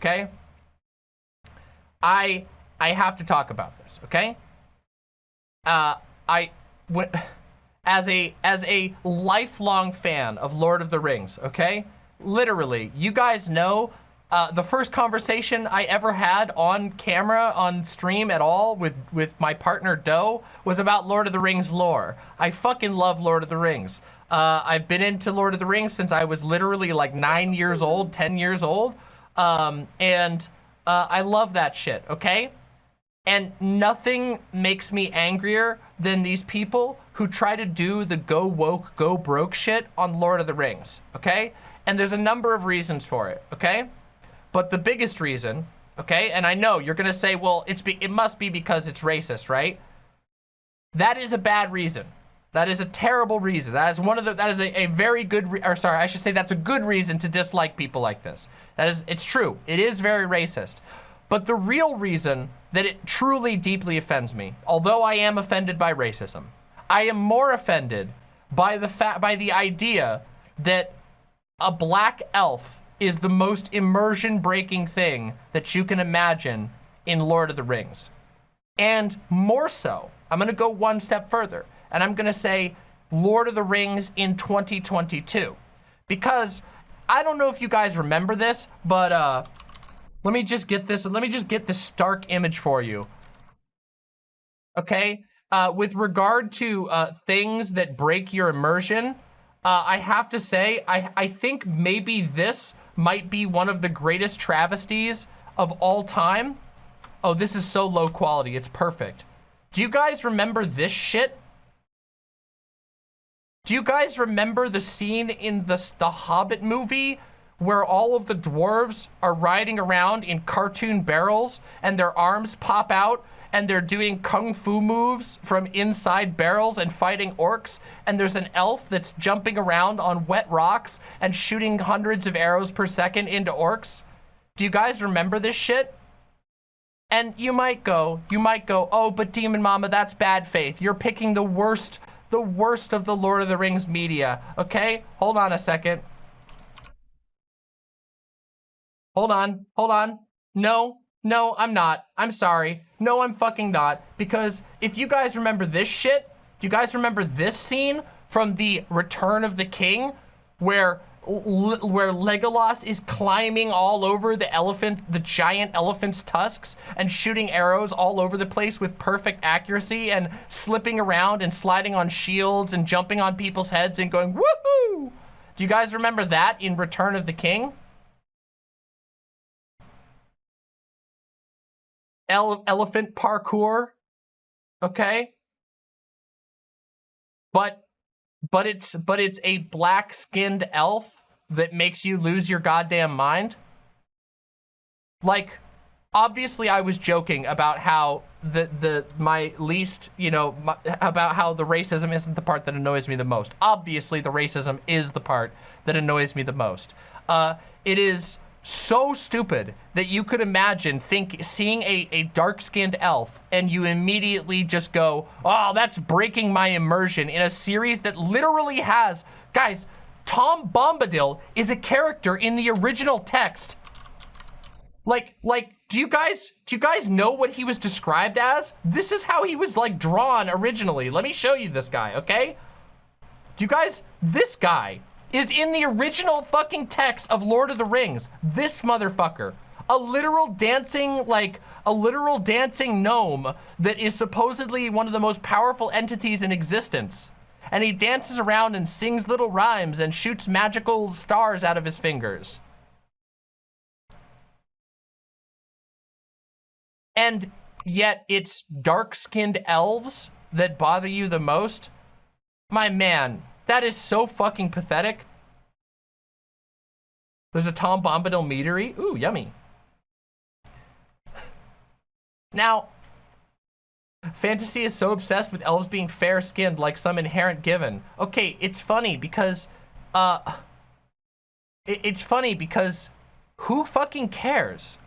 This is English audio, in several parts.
okay? I I have to talk about this, okay? Uh, I went as a as a lifelong fan of Lord of the Rings, okay? Literally, you guys know uh, the first conversation I ever had on camera, on stream at all with, with my partner Doe was about Lord of the Rings lore. I fucking love Lord of the Rings. Uh, I've been into Lord of the Rings since I was literally like nine years old, 10 years old. Um, and uh, I love that shit, okay? And nothing makes me angrier than these people who try to do the go woke, go broke shit on Lord of the Rings, okay? And there's a number of reasons for it, okay? But the biggest reason, okay, and I know you're gonna say, well, it's be it must be because it's racist, right? That is a bad reason. That is a terrible reason. That is one of the, that is a, a very good, or sorry, I should say that's a good reason to dislike people like this. That is, it's true. It is very racist. But the real reason that it truly deeply offends me, although I am offended by racism, I am more offended by the fact, by the idea that a black elf is the most immersion breaking thing that you can imagine in Lord of the Rings. And more so, I'm gonna go one step further and I'm gonna say Lord of the Rings in 2022. Because I don't know if you guys remember this, but uh, let me just get this, let me just get this stark image for you. Okay, uh, with regard to uh, things that break your immersion, uh, I have to say, I, I think maybe this might be one of the greatest travesties of all time. Oh, this is so low quality. It's perfect. Do you guys remember this shit? Do you guys remember the scene in the, the Hobbit movie where all of the dwarves are riding around in cartoon barrels and their arms pop out and they're doing kung fu moves from inside barrels and fighting orcs. And there's an elf that's jumping around on wet rocks and shooting hundreds of arrows per second into orcs. Do you guys remember this shit? And you might go, you might go, oh, but Demon Mama, that's bad faith. You're picking the worst, the worst of the Lord of the Rings media, okay? Hold on a second. Hold on, hold on. No, no, I'm not. I'm sorry. No, I'm fucking not. Because if you guys remember this shit, do you guys remember this scene from the Return of the King where where Legolas is climbing all over the elephant, the giant elephant's tusks and shooting arrows all over the place with perfect accuracy and slipping around and sliding on shields and jumping on people's heads and going, woohoo! Do you guys remember that in Return of the King? ele elephant parkour, okay? But, but it's, but it's a black-skinned elf that makes you lose your goddamn mind. Like, obviously I was joking about how the, the, my least, you know, my, about how the racism isn't the part that annoys me the most. Obviously the racism is the part that annoys me the most. Uh, it is, so stupid that you could imagine think seeing a, a dark-skinned elf and you immediately just go, oh, that's breaking my immersion in a series that literally has, guys, Tom Bombadil is a character in the original text. Like, like, do you guys, do you guys know what he was described as? This is how he was like drawn originally. Let me show you this guy, okay? Do you guys, this guy is in the original fucking text of Lord of the Rings. This motherfucker. A literal dancing, like, a literal dancing gnome that is supposedly one of the most powerful entities in existence. And he dances around and sings little rhymes and shoots magical stars out of his fingers. And yet it's dark-skinned elves that bother you the most? My man, that is so fucking pathetic. There's a Tom Bombadil meadery. Ooh, yummy. Now, fantasy is so obsessed with elves being fair-skinned like some inherent given. Okay, it's funny because, uh, it, it's funny because who fucking cares?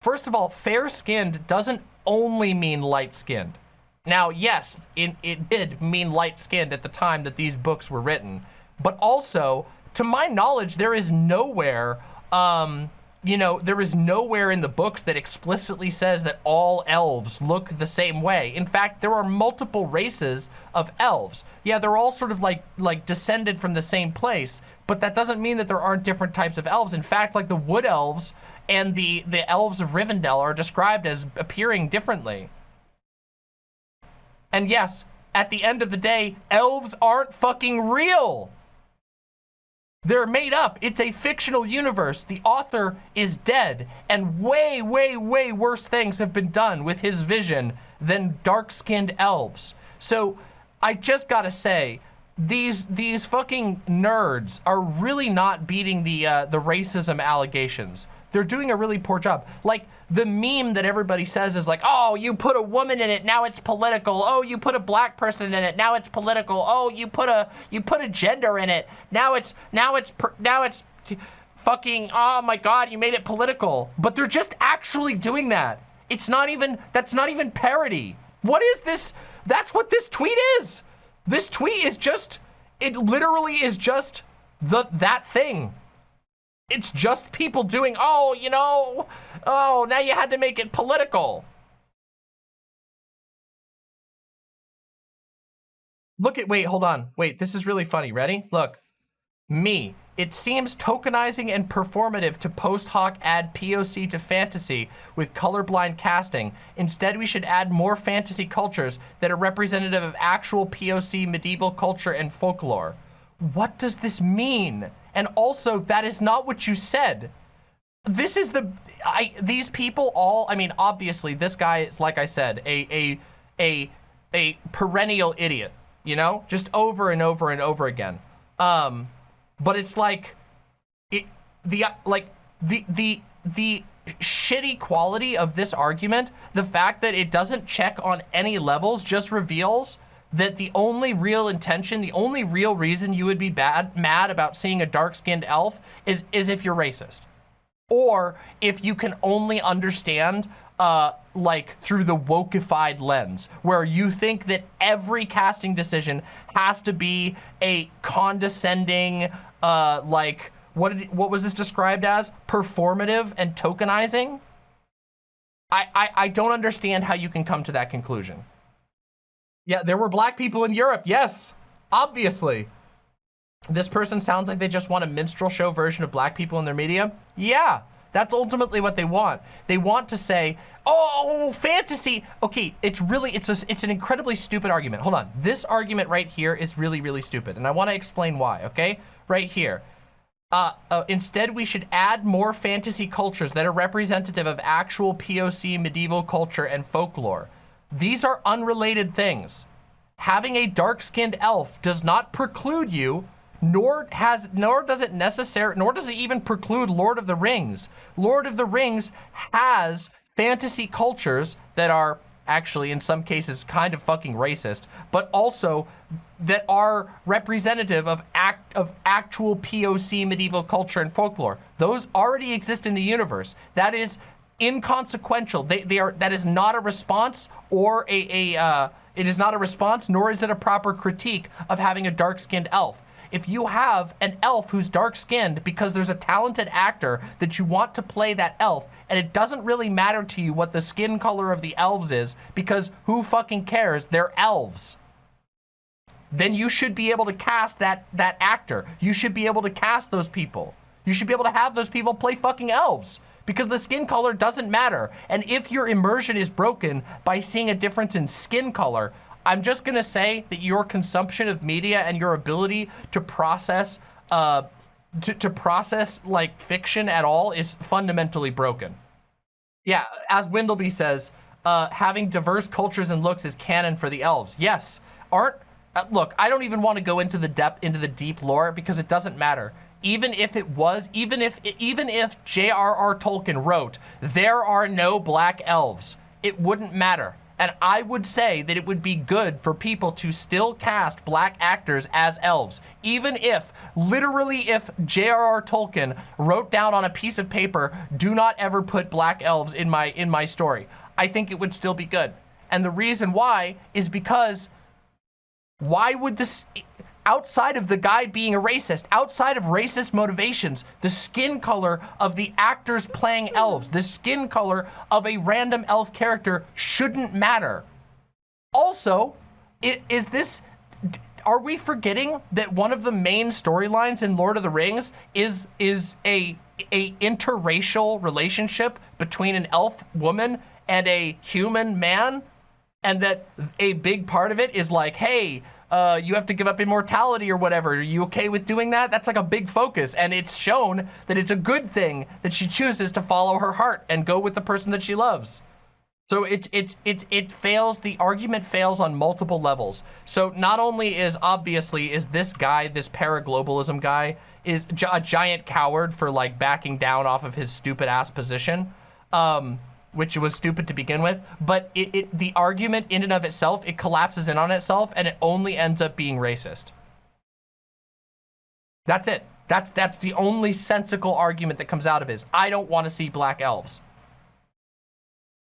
First of all, fair-skinned doesn't only mean light-skinned. Now, yes, it, it did mean light-skinned at the time that these books were written, but also, to my knowledge, there is nowhere um, you know, there is nowhere in the books that explicitly says that all elves look the same way. In fact, there are multiple races of elves. Yeah, they're all sort of like like descended from the same place, but that doesn't mean that there aren't different types of elves. In fact, like the wood elves and the the elves of Rivendell are described as appearing differently. And yes, at the end of the day, elves aren't fucking real. They're made up. It's a fictional universe. The author is dead. And way, way, way worse things have been done with his vision than dark-skinned elves. So I just gotta say, these these fucking nerds are really not beating the uh, the racism allegations. They're doing a really poor job. Like the meme that everybody says is like, oh, you put a woman in it, now it's political. Oh, you put a black person in it, now it's political. Oh, you put a you put a gender in it, now it's now it's now it's fucking. Oh my god, you made it political. But they're just actually doing that. It's not even that's not even parody. What is this? That's what this tweet is. This tweet is just it literally is just the that thing. It's just people doing, oh, you know, oh, now you had to make it political. Look at, wait, hold on. Wait, this is really funny. Ready? Look. Me. It seems tokenizing and performative to post hoc add POC to fantasy with colorblind casting. Instead, we should add more fantasy cultures that are representative of actual POC medieval culture and folklore. What does this mean? And also, that is not what you said. This is the, I, these people all, I mean, obviously this guy is, like I said, a, a, a, a perennial idiot, you know, just over and over and over again. Um, but it's like, it, the, like, the, the, the shitty quality of this argument, the fact that it doesn't check on any levels just reveals that the only real intention, the only real reason you would be bad, mad about seeing a dark-skinned elf is, is if you're racist. Or if you can only understand uh, like through the wokeified lens, where you think that every casting decision has to be a condescending, uh, like, what, did, what was this described as? Performative and tokenizing? I, I, I don't understand how you can come to that conclusion. Yeah, there were black people in Europe. Yes, obviously. This person sounds like they just want a minstrel show version of black people in their media. Yeah, that's ultimately what they want. They want to say, oh, fantasy. Okay, it's really, it's, a, it's an incredibly stupid argument. Hold on. This argument right here is really, really stupid. And I want to explain why, okay? Right here. Uh, uh, instead, we should add more fantasy cultures that are representative of actual POC medieval culture and folklore. These are unrelated things. Having a dark-skinned elf does not preclude you, nor has, nor does it necessary, nor does it even preclude Lord of the Rings. Lord of the Rings has fantasy cultures that are actually in some cases kind of fucking racist, but also that are representative of act of actual POC medieval culture and folklore. Those already exist in the universe. That is inconsequential. They, they are, that is not a response or a, a uh, it is not a response, nor is it a proper critique of having a dark-skinned elf. If you have an elf who's dark-skinned because there's a talented actor that you want to play that elf, and it doesn't really matter to you what the skin color of the elves is, because who fucking cares? They're elves. Then you should be able to cast that, that actor. You should be able to cast those people. You should be able to have those people play fucking elves because the skin color doesn't matter. And if your immersion is broken by seeing a difference in skin color, I'm just gonna say that your consumption of media and your ability to process uh, to, to process like fiction at all is fundamentally broken. Yeah, as Windleby says, uh, having diverse cultures and looks is canon for the elves. Yes, aren't, uh, look, I don't even want to go into the depth, into the deep lore because it doesn't matter even if it was, even if, even if J.R.R. Tolkien wrote, there are no black elves, it wouldn't matter. And I would say that it would be good for people to still cast black actors as elves, even if, literally if J.R.R. Tolkien wrote down on a piece of paper, do not ever put black elves in my, in my story. I think it would still be good. And the reason why is because why would this, outside of the guy being a racist, outside of racist motivations, the skin color of the actors playing elves, the skin color of a random elf character shouldn't matter. Also, is this, are we forgetting that one of the main storylines in Lord of the Rings is, is a, a interracial relationship between an elf woman and a human man? And that a big part of it is like, hey, uh, you have to give up immortality or whatever. Are you okay with doing that? That's like a big focus. And it's shown that it's a good thing that she chooses to follow her heart and go with the person that she loves. So it's, it's, it's, it fails, the argument fails on multiple levels. So not only is obviously, is this guy, this paraglobalism guy, is a giant coward for like backing down off of his stupid ass position. Um, which was stupid to begin with, but it, it, the argument in and of itself, it collapses in on itself and it only ends up being racist. That's it. That's, that's the only sensical argument that comes out of it is, I don't want to see black elves.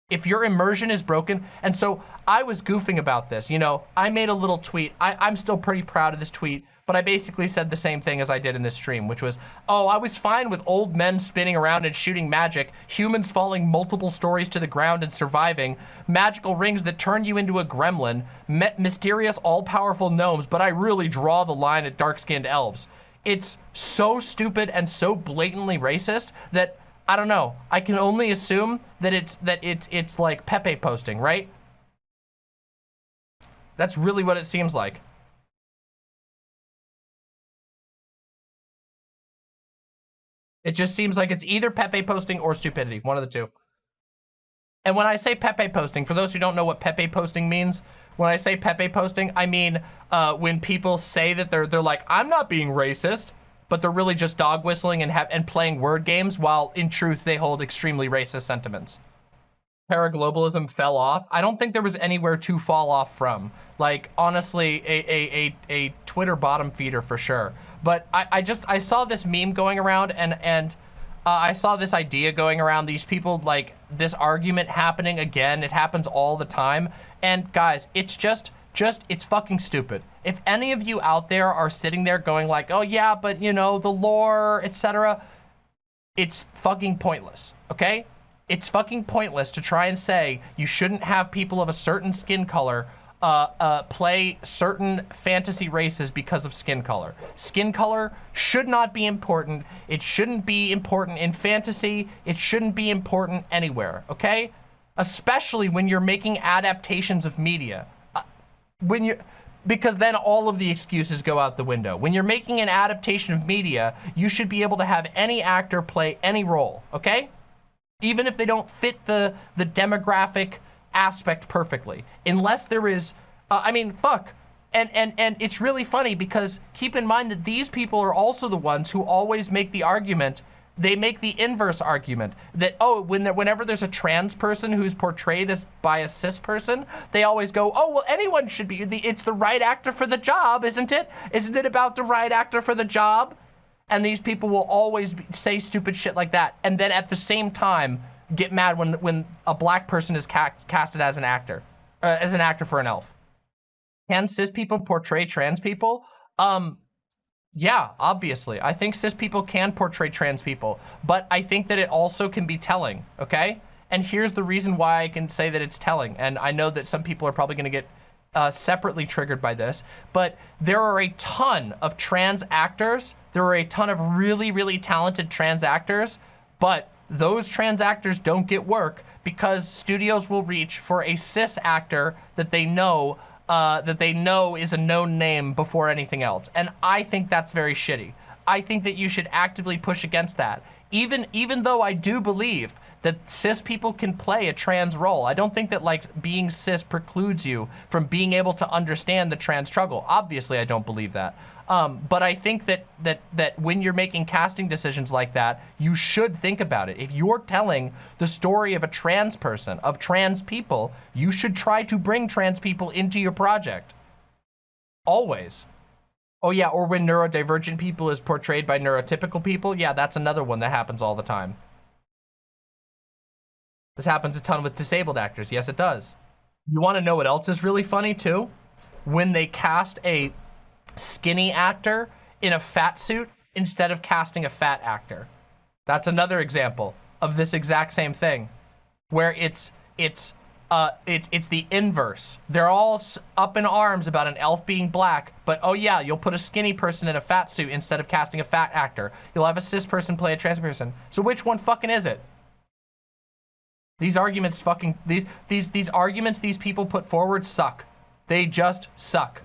If your immersion is broken, and so I was goofing about this, you know, I made a little tweet. I, I'm still pretty proud of this tweet but I basically said the same thing as I did in this stream, which was, oh, I was fine with old men spinning around and shooting magic, humans falling multiple stories to the ground and surviving, magical rings that turn you into a gremlin, mysterious all-powerful gnomes, but I really draw the line at dark-skinned elves. It's so stupid and so blatantly racist that I don't know. I can only assume that it's that it's it's like Pepe posting, right? That's really what it seems like. It just seems like it's either Pepe posting or stupidity, one of the two. And when I say Pepe posting, for those who don't know what Pepe posting means, when I say Pepe posting, I mean uh, when people say that they're they're like, I'm not being racist, but they're really just dog whistling and and playing word games, while in truth they hold extremely racist sentiments. Paraglobalism fell off. I don't think there was anywhere to fall off from. Like honestly, a a a, a Twitter bottom feeder for sure. But I, I just, I saw this meme going around and, and uh, I saw this idea going around, these people, like, this argument happening again. It happens all the time. And guys, it's just, just, it's fucking stupid. If any of you out there are sitting there going like, oh yeah, but you know, the lore, etc., it's fucking pointless, okay? It's fucking pointless to try and say you shouldn't have people of a certain skin color uh, uh, play certain fantasy races because of skin color. Skin color should not be important. It shouldn't be important in fantasy. It shouldn't be important anywhere, okay? Especially when you're making adaptations of media. When you, because then all of the excuses go out the window. When you're making an adaptation of media, you should be able to have any actor play any role, okay? Even if they don't fit the, the demographic aspect perfectly. Unless there is, uh, I mean, fuck. And, and, and it's really funny because keep in mind that these people are also the ones who always make the argument they make the inverse argument that, oh, when there, whenever there's a trans person who's portrayed as by a cis person, they always go, oh, well, anyone should be, the, it's the right actor for the job, isn't it? Isn't it about the right actor for the job? And these people will always be, say stupid shit like that. And then at the same time, get mad when when a black person is ca casted as an actor, uh, as an actor for an elf. Can cis people portray trans people? Um, yeah, obviously. I think cis people can portray trans people, but I think that it also can be telling, okay? And here's the reason why I can say that it's telling. And I know that some people are probably gonna get uh, separately triggered by this, but there are a ton of trans actors. There are a ton of really, really talented trans actors, but those trans actors don't get work because studios will reach for a cis actor that they know uh, that they know is a known name before anything else. And I think that's very shitty. I think that you should actively push against that. Even, even though I do believe that cis people can play a trans role. I don't think that like being cis precludes you from being able to understand the trans struggle. Obviously, I don't believe that. Um, but I think that, that, that when you're making casting decisions like that, you should think about it. If you're telling the story of a trans person, of trans people, you should try to bring trans people into your project. Always. Oh yeah, or when neurodivergent people is portrayed by neurotypical people, yeah, that's another one that happens all the time. This happens a ton with disabled actors. Yes, it does. You want to know what else is really funny too? When they cast a skinny actor in a fat suit instead of casting a fat actor. That's another example of this exact same thing, where it's it's uh it's it's the inverse. They're all up in arms about an elf being black, but oh yeah, you'll put a skinny person in a fat suit instead of casting a fat actor. You'll have a cis person play a trans person. So which one fucking is it? These arguments fucking these these these arguments these people put forward suck. They just suck.